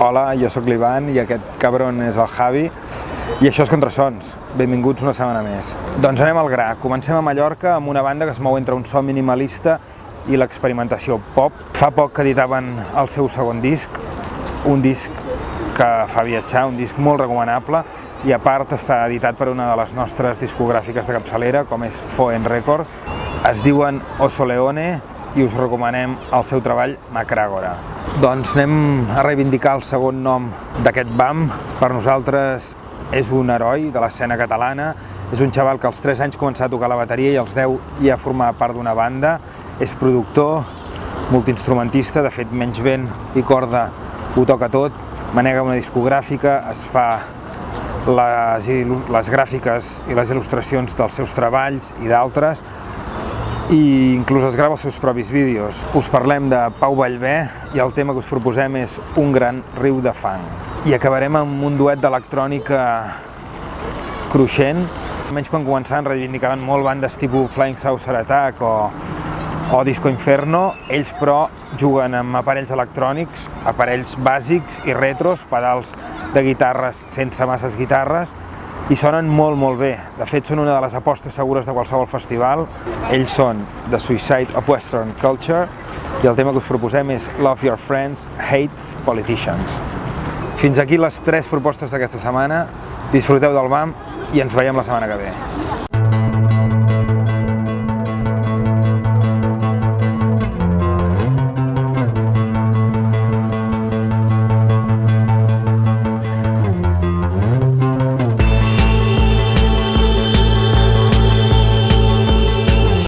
Hola, jo sóc l'Ivan i aquest cabron és el Javi i això és Contrasons. Benvinguts una setmana més. Doncs anem al gra. Comencem a Mallorca amb una banda que es mou entre un so minimalista i l'experimentació pop. Fa poc que editaven el seu segon disc, un disc que fa viatjar, un disc molt recomanable i a part està editat per una de les nostres discogràfiques de capçalera, com és Foen Records. Es diuen Oso Leone i us recomanem el seu treball Macràgora. Doncs anem a reivindicar el segon nom d'aquest BAM. Per nosaltres és un heroi de l'escena catalana, és un xaval que als 3 anys començà a tocar la bateria i als 10 ja formava part d'una banda, és productor, multiinstrumentista, de fet menys vent i corda ho toca tot, manega una discogràfica, es fa les, les gràfiques i les il·lustracions dels seus treballs i d'altres, i inclús es grava els seus propis vídeos. Us parlem de Pau Vallvé i el tema que us proposem és Un gran riu de fang. I acabarem amb un duet d'electrònica cruixent. Almenys quan començaven reivindicaven molt bandes tipus Flying Saucer Attack o, o Disco Inferno. Ells però juguen amb aparells electrònics, aparells bàsics i retros, pedals de guitarres sense masses guitarres, i sonen molt, molt bé. De fet, són una de les apostes segures de qualsevol festival. Ells són The Suicide of Western Culture i el tema que us proposem és Love Your Friends, Hate Politicians. Fins aquí les tres propostes d'aquesta setmana. Disfruteu del BAM i ens veiem la setmana que ve.